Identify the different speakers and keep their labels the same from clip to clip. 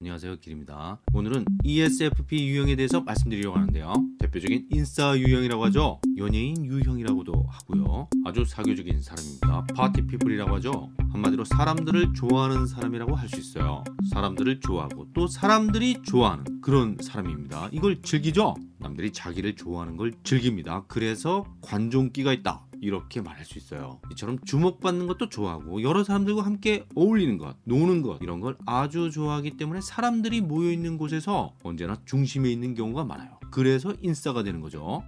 Speaker 1: 안녕하세요 길입니다. 오늘은 ESFP 유형에 대해서 말씀드리려고 하는데요. 대표적인 인싸 유형이라고 하죠? 연예인 유형이라고도 하고요. 아주 사교적인 사람입니다. 파티피플이라고 하죠? 한마디로 사람들을 좋아하는 사람이라고 할 수 있어요. 사람들을 좋아하고 또 사람들이 좋아하는 그런 사람입니다. 이걸 즐기죠? 남들이 자기를 좋아하는 걸 즐깁니다. 그래서 관종기가 있다 이렇게 말할 수 있어요. 이처럼 주목받는 것도 좋아하고 여러 사람들과 함께 어울리는 것 노는 것 이런 걸 아주 좋아하기 때문에 사람들이 모여있는 곳에서 언제나 중심에 있는 경우가 많아요. 그래서 인싸가 되는 거죠.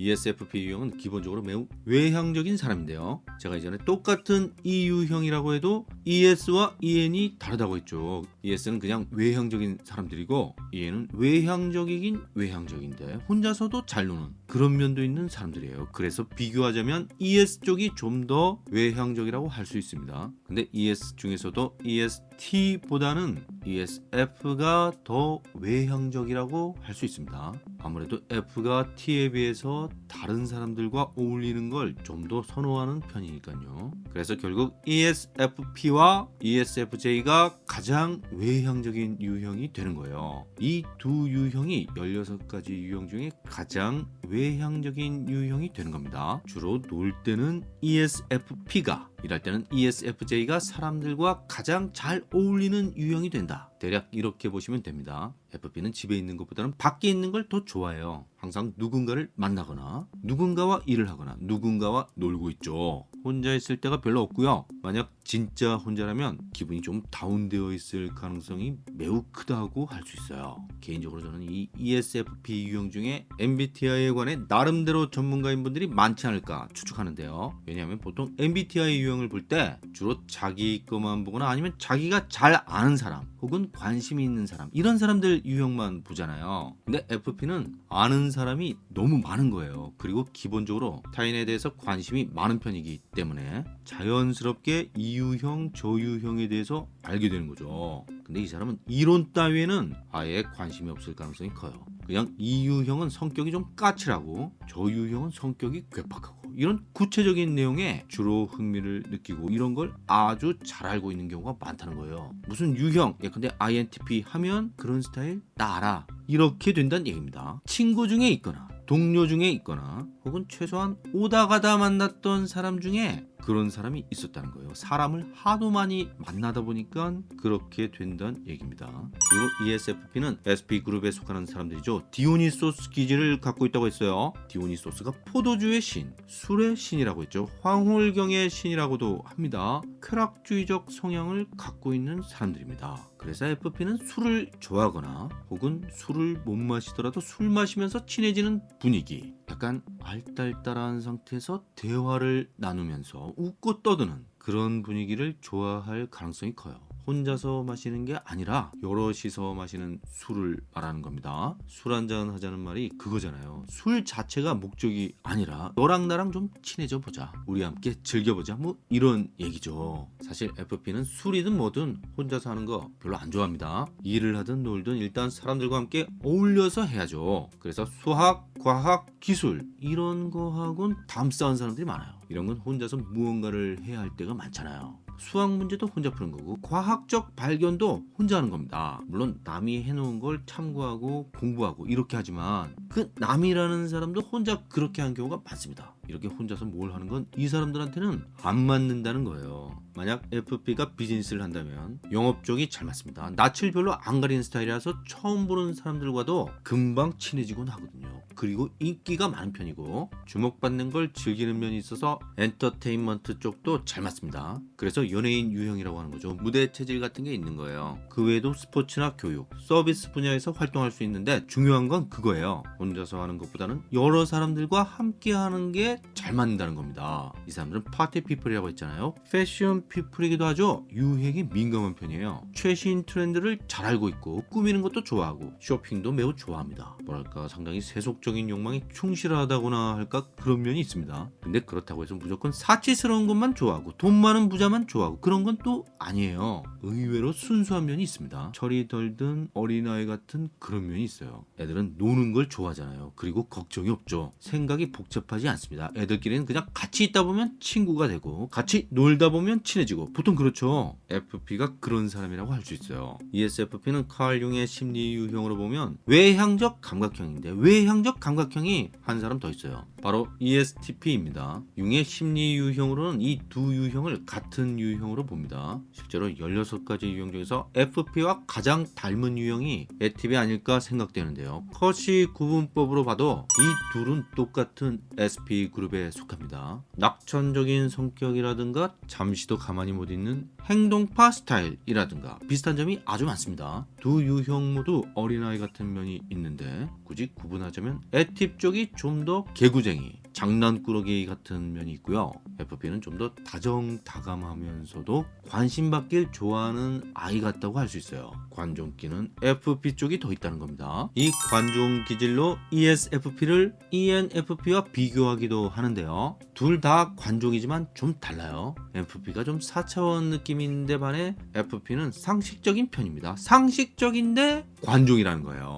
Speaker 1: ESFP 유형은 기본적으로 매우 외향적인 사람인데요. 제가 이전에 똑같은 E 유형이라고 해도 ES와 EN이 다르다고 했죠 ES는 그냥 외향적인 사람들이고 EN은 외향적이긴 외향적인데 혼자서도 잘 노는 그런 면도 있는 사람들이에요. 그래서 비교하자면 ES 쪽이 좀 더 외향적이라고 할 수 있습니다. 근데 ES 중에서도 EST보다는 ESF가 더 외향적이라고 할 수 있습니다. 아무래도 F가 T에 비해서 다른 사람들과 어울리는 걸 좀 더 선호하는 편이니까요. 그래서 결국 ESFP와 ESFJ가 가장 외향적인 유형이 되는 거예요. 이 두 유형이 16가지 유형 중에 가장 외향적인 유형이 되는 겁니다. 주로 놀 때는 ESFP가 일할 때는 ESFJ가 사람들과 가장 잘 어울리는 유형이 된다 대략 이렇게 보시면 됩니다. FP는 집에 있는 것보다는 밖에 있는 걸 더 좋아해요. 항상 누군가를 만나거나 누군가와 일을 하거나 누군가와 놀고 있죠. 혼자 있을 때가 별로 없고요. 만약 진짜 혼자라면 기분이 좀 다운되어 있을 가능성이 매우 크다고 할 수 있어요. 개인적으로 저는 이 ESFP 유형 중에 MBTI에 관해 나름대로 전문가인 분들이 많지 않을까 추측하는데요. 왜냐하면 보통 MBTI 유형을 볼 때 주로 자기 것만 보거나 아니면 자기가 잘 아는 사람 혹은 관심이 있는 사람. 이런 사람들 유형만 보잖아요. 근데 FP는 아는 사람이 너무 많은 거예요. 그리고 기본적으로 타인에 대해서 관심이 많은 편이기 때문에 자연스럽게 이 유형 저 유형에 대해서 알게 되는 거죠. 근데 이 사람은 이론 따위에는 아예 관심이 없을 가능성이 커요. 그냥 이 유형은 성격이 좀 까칠하고 저 유형은 성격이 괴팍하고 이런 구체적인 내용에 주로 흥미를 느끼고 이런 걸 아주 잘 알고 있는 경우가 많다는 거예요. 무슨 유형 예컨대 INTP 하면 그런 스타일 나 알아 이렇게 된다는 얘기입니다. 친구 중에 있거나 동료 중에 있거나 혹은 최소한 오다 가다 만났던 사람 중에 그런 사람이 있었다는 거예요. 사람을 하도 많이 만나다 보니까 그렇게 된다는 얘기입니다. 그리고 ESFP는 SP그룹에 속하는 사람들이죠. 디오니소스 기질을 갖고 있다고 했어요. 디오니소스가 포도주의 신, 술의 신이라고 했죠. 황홀경의 신이라고도 합니다. 쾌락주의적 성향을 갖고 있는 사람들입니다. 그래서 FP는 술을 좋아하거나 혹은 술을 못 마시더라도 술 마시면서 친해지는 분위기 약간 알딸딸한 상태에서 대화를 나누면서 웃고 떠드는 그런 분위기를 좋아할 가능성이 커요 혼자서 마시는 게 아니라 여럿이서 마시는 술을 말하는 겁니다. 술 한잔 하자는 말이 그거잖아요. 술 자체가 목적이 아니라 너랑 나랑 좀 친해져 보자. 우리 함께 즐겨보자. 뭐 이런 얘기죠. 사실 FP는 술이든 뭐든 혼자서 하는 거 별로 안 좋아합니다. 일을 하든 놀든 일단 사람들과 함께 어울려서 해야죠. 그래서 수학, 과학, 기술 이런 거하고는 담싸운 사람들이 많아요. 이런 건 혼자서 무언가를 해야 할 때가 많잖아요 수학 문제도 혼자 푸는 거고 과학적 발견도 혼자 하는 겁니다. 물론 남이 해놓은 걸 참고하고 공부하고 이렇게 하지만 그 남이라는 사람도 혼자 그렇게 한 경우가 많습니다. 이렇게 혼자서 뭘 하는 건 이 사람들한테는 안 맞는다는 거예요. 만약 FP가 비즈니스를 한다면 영업 쪽이 잘 맞습니다. 낯을 별로 안 가리는 스타일이라서 처음 보는 사람들과도 금방 친해지곤 하거든요 그리고 인기가 많은 편이고 주목받는 걸 즐기는 면이 있어서 엔터테인먼트 쪽도 잘 맞습니다. 그래서 연예인 유형이라고 하는 거죠. 무대 체질 같은 게 있는 거예요. 그 외에도 스포츠나 교육 서비스 분야에서 활동할 수 있는데 중요한 건 그거예요. 혼자서 하는 것보다는 여러 사람들과 함께 하는 게 잘 맞는다는 겁니다. 이 사람들은 party people이라고 했잖아요. fashion people이기도 하죠. 유행에 민감한 편이에요. 최신 트렌드를 잘 알고 있고 꾸미는 것도 좋아하고 쇼핑도 매우 좋아합니다. 뭐랄까 상당히 세속적인 욕망이 충실하다거나 할까? 그런 면이 있습니다. 근데 그렇다고 해서 무조건 사치스러운 것만 좋아하고 돈 많은 부자만 좋아하고 그런 건 또 아니에요. 의외로 순수한 면이 있습니다. 철이 덜 든 어린아이 같은 그런 면이 있어요. 애들은 노는 걸 좋아하잖아요. 그리고 걱정이 없죠. 생각이 복잡하지 않습니다. 애들끼리는 그냥 같이 있다 보면 친구가 되고 같이 놀다 보면 친해지고 보통 그렇죠. FP가 그런 사람이라고 할 수 있어요. ESFP는 칼 융의 심리 유형으로 보면 외향적 감각형인데 외향적 감각형이 한 사람 더 있어요. 바로 ESTP입니다. 융의 심리 유형으로는 이 두 유형을 같은 유형으로 봅니다. 실제로 16가지 유형 중에서 FP와 가장 닮은 유형이 에팁이 아닐까 생각되는데요. 커시 구분법으로 봐도 이 둘은 똑같은 SP 그룹에 속합니다. 낙천적인 성격이라든가 잠시도 가만히 못 있는 행동파 스타일이라든가 비슷한 점이 아주 많습니다. 두 유형 모두 어린아이 같은 면이 있는데 굳이 구분하자면 에팁 쪽이 좀 더 개구쟁이, 장난꾸러기 같은 면이 있고요. FP는 좀 더 다정다감하면서도 관심받길 좋아하는 아이 같다고 할 수 있어요. 관종기는 FP 쪽이 더 있다는 겁니다. 이 관종 기질로 ESFP를 ENFP와 비교하기도 하는데요. 둘 다 관종이지만 좀 달라요. FP가 좀 4차원 느낌인데 반해 FP는 상식적인 편입니다. 상식적인데 관종이라는 거예요.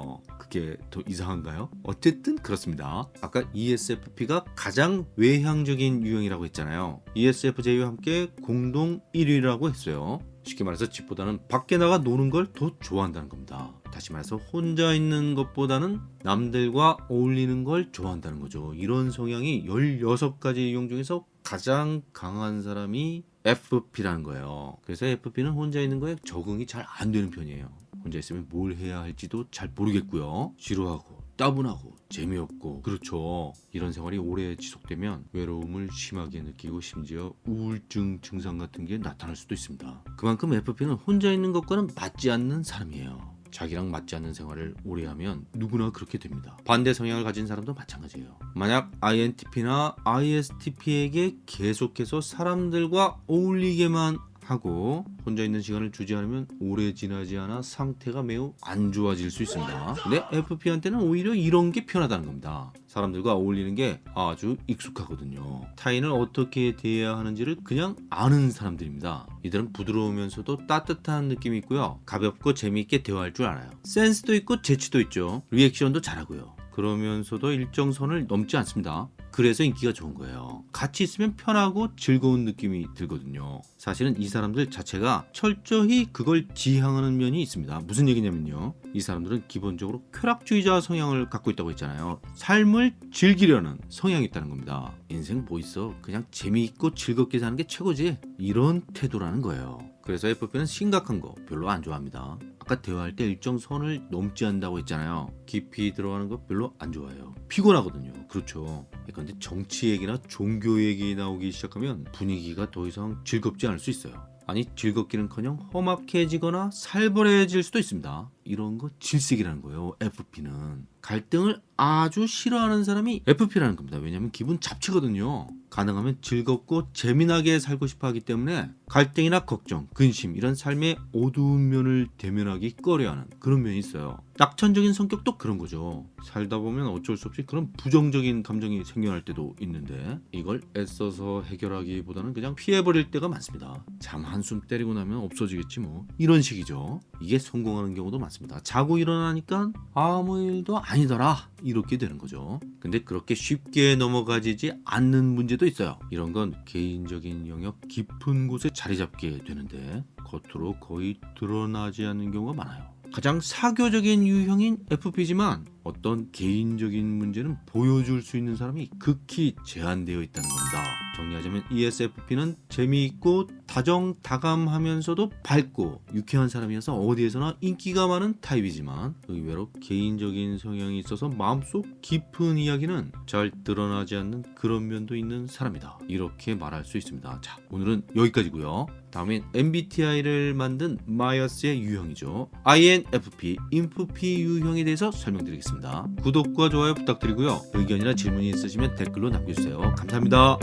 Speaker 1: 그게 더 이상한가요? 어쨌든 그렇습니다. 아까 ESFP가 가장 외향적인 유형이라고 했잖아요. ESFJ와 함께 공동 1위라고 했어요. 쉽게 말해서 집보다는 밖에 나가 노는 걸 더 좋아한다는 겁니다. 다시 말해서 혼자 있는 것보다는 남들과 어울리는 걸 좋아한다는 거죠. 이런 성향이 16가지 유형 중에서 가장 강한 사람이 FP라는 거예요. 그래서 FP는 혼자 있는 거에 적응이 잘 안 되는 편이에요. 혼자 있으면 뭘 해야 할지도 잘 모르겠고요. 지루하고 따분하고 재미없고 그렇죠. 이런 생활이 오래 지속되면 외로움을 심하게 느끼고 심지어 우울증 증상 같은 게 나타날 수도 있습니다. 그만큼 FP는 혼자 있는 것과는 맞지 않는 사람이에요. 자기랑 맞지 않는 생활을 오래 하면 누구나 그렇게 됩니다. 반대 성향을 가진 사람도 마찬가지예요. 만약 INTP나 ISTP에게 계속해서 사람들과 어울리게만 하고 혼자 있는 시간을 주지 않으면 오래 지나지 않아 상태가 매우 안 좋아질 수 있습니다. 근데 FP한테는 오히려 이런 게 편하다는 겁니다. 사람들과 어울리는 게 아주 익숙하거든요. 타인을 어떻게 대해야 하는지를 그냥 아는 사람들입니다. 이들은 부드러우면서도 따뜻한 느낌이 있고요. 가볍고 재미있게 대화할 줄 알아요. 센스도 있고 재치도 있죠. 리액션도 잘하고요. 그러면서도 일정 선을 넘지 않습니다. 그래서 인기가 좋은 거예요. 같이 있으면 편하고 즐거운 느낌이 들거든요. 사실은 이 사람들 자체가 철저히 그걸 지향하는 면이 있습니다. 무슨 얘기냐면요. 이 사람들은 기본적으로 쾌락주의자 성향을 갖고 있다고 했잖아요. 삶을 즐기려는 성향이 있다는 겁니다. 인생 뭐 있어? 그냥 재미있고 즐겁게 사는 게 최고지. 이런 태도라는 거예요. 그래서 FP는 심각한 거 별로 안 좋아합니다. 아까 대화할 때 일정 선을 넘지 않는다고 했잖아요. 깊이 들어가는 거 별로 안 좋아해요. 피곤하거든요. 그렇죠. 그런데 정치 얘기나 종교 얘기 나오기 시작하면 분위기가 더 이상 즐겁지 않을 수 있어요. 아니 즐겁기는커녕 험악해지거나 살벌해질 수도 있습니다. 이런 거 질색이라는 거예요. FP는 갈등을 아주 싫어하는 사람이 FP라는 겁니다. 왜냐하면 기분 잡치거든요. 가능하면 즐겁고 재미나게 살고 싶어 하기 때문에 갈등이나 걱정, 근심 이런 삶의 어두운 면을 대면하기 꺼려하는 그런 면이 있어요. 낙천적인 성격도 그런 거죠. 살다 보면 어쩔 수 없이 그런 부정적인 감정이 생겨날 때도 있는데 이걸 애써서 해결하기보다는 그냥 피해버릴 때가 많습니다. 잠 한숨 때리고 나면 없어지겠지 뭐 이런 식이죠. 이게 성공하는 경우도 많습니다. 자고 일어나니까 아무 일도 아니더라 이렇게 되는 거죠. 근데 그렇게 쉽게 넘어가지지 않는 문제도 있어요. 이런 건 개인적인 영역 깊은 곳에 자리 잡게 되는데 겉으로 거의 드러나지 않는 경우가 많아요. 가장 사교적인 유형인 FP지만 어떤 개인적인 문제는 보여줄 수 있는 사람이 극히 제한되어 있다는 겁니다. 정리하자면 ESFP는 재미있고 다정다감하면서도 밝고 유쾌한 사람이어서 어디에서나 인기가 많은 타입이지만 의외로 개인적인 성향이 있어서 마음속 깊은 이야기는 잘 드러나지 않는 그런 면도 있는 사람이다. 이렇게 말할 수 있습니다. 자, 오늘은 여기까지고요. 다음엔 MBTI를 만든 마이어스의 유형이죠. INFP, INFP 유형에 대해서 설명드리겠습니다. 구독과 좋아요 부탁드리고요. 의견이나 질문이 있으시면 댓글로 남겨주세요. 감사합니다.